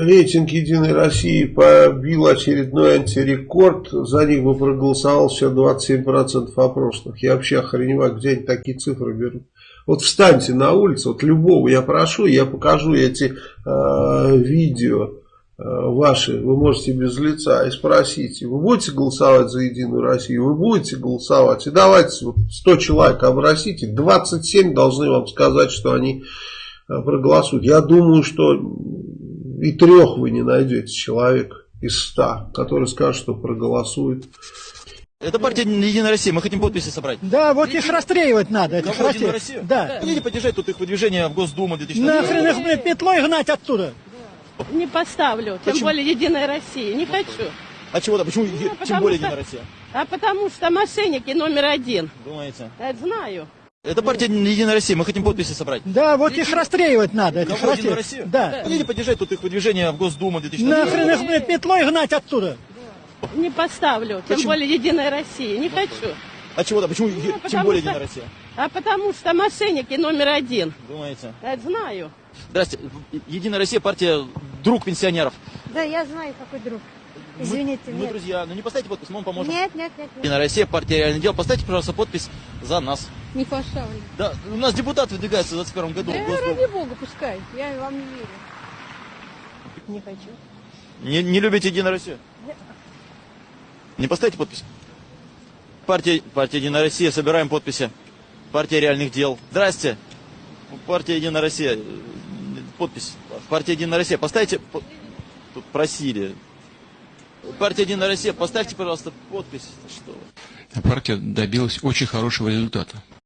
Рейтинг Единой России побил очередной антирекорд. За них бы проголосовал все 27% опрошенных. Я вообще охреневаю, где они такие цифры берут. Вот встаньте на улицу, вот любого я прошу, я покажу эти э, видео э, ваши, вы можете без лица, и спросите, вы будете голосовать за Единую Россию, вы будете голосовать, и давайте вот 100 человек обросите, 27 должны вам сказать, что они э, проголосуют. Я думаю, что и трех вы не найдете человек из ста, который скажет, что проголосует. Это партия Единая Россия, мы хотим подписи собрать. Да, вот их расстреливать надо, этих. Россию? Да. Хотите поддержать тут их выдвижение в Госдуму 2000 Нахрен их, блин, петлой гнать оттуда. Не поставлю, тем Почему? более Единая Россия. Не хочу. А чего-то, почему Ну, тем более что- Единая Россия? А потому что мошенники номер один. Думаете? Я знаю. Это партия Единая Россия, мы хотим подписи собрать. Да, вот их расстреливать надо, этих Кого, расстреливать. Россию? Да. Хотите поддержать тут их выдвижение в Госдуму 2000 Нахрен их, блин, петлой гнать оттуда. Не поставлю, тем Почему? более Единая Россия. Не хочу. А чего-то, почему Ну, тем более что- Единая Россия? А потому что мошенники номер один. Думаете? Я знаю. Здрасте, Единая Россия, партия друг пенсионеров. Да, я знаю, какой друг. Извините, мы, мы нет. друзья, ну не поставьте подпись, мы вам поможем. Нет, нет, нет, нет. Единая Россия, партия реальный дел. Поставьте, пожалуйста, подпись за нас. Не поставлю. Да, у нас депутат выдвигается в 21 году. Да, в Госдуму. ради бога, пускай. Я вам не верю. Не хочу. Не, не любите Единую Россию? Не поставите подпись? Партия, партия Единая Россия, собираем подписи. Партия реальных дел. Здрасте. Партия Единая Россия. Подпись. Партия Единая Россия. Поставьте. по- Тут просили. Партия Единая Россия, поставьте, пожалуйста, подпись. Что вы. партия добилась очень хорошего результата.